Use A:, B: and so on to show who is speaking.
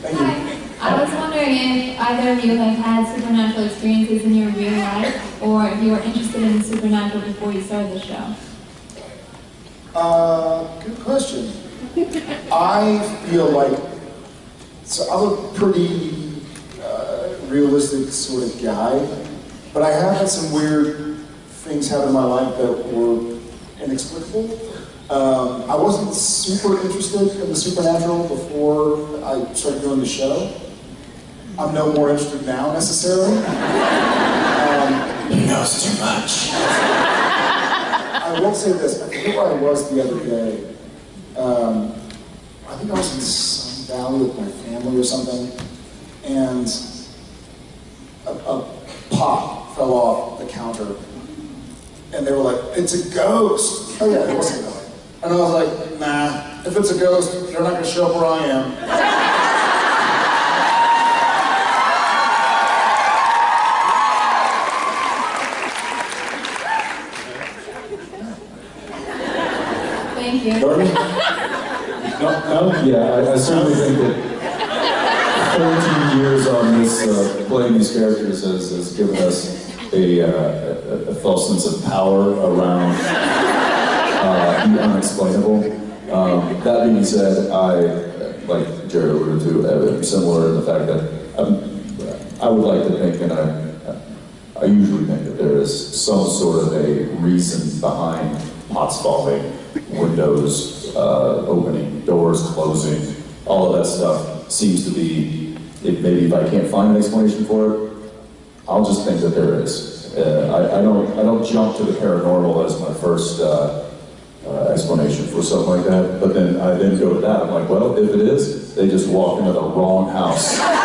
A: Hi. I was wondering if either of you have had supernatural experiences in your real life, or if you were interested in the supernatural before you started the show.
B: Uh, good question. I feel like, so I'm a pretty uh, realistic sort of guy, but I have had some weird things happen in my life that were inexplicable. Um, I wasn't super interested in the supernatural before I started doing the show. I'm no more interested now necessarily. Um,
C: He knows too much.
B: I will say this, I forget where I was the other day. Um, I think I was in some valley with my family or something, and a, a pot fell off the counter, and they were like, it's a ghost. Oh yeah, it was a ghost. And I was like, nah, if it's a ghost, they're not gonna show up where I am.
A: Thank you.
D: Darby? No, no, yeah, I, I certainly think that 14 years on this, uh, playing these characters has, has given us a, uh, a, a false sense of power around uh, the unexplainable. Um, that being said, I, like Jared alluded to, am similar in the fact that um, I would like to think, and I, I usually think that there is some sort of a reason behind pots falling, windows uh, opening, doors closing, all of that stuff seems to be, it, maybe if I can't find an explanation for it, I'll just think that there is. Uh, I, I don't, I don't jump to the paranormal as my first uh, uh, explanation for something like that, but then I then go to that, I'm like, well, if it is, they just walked into the wrong house.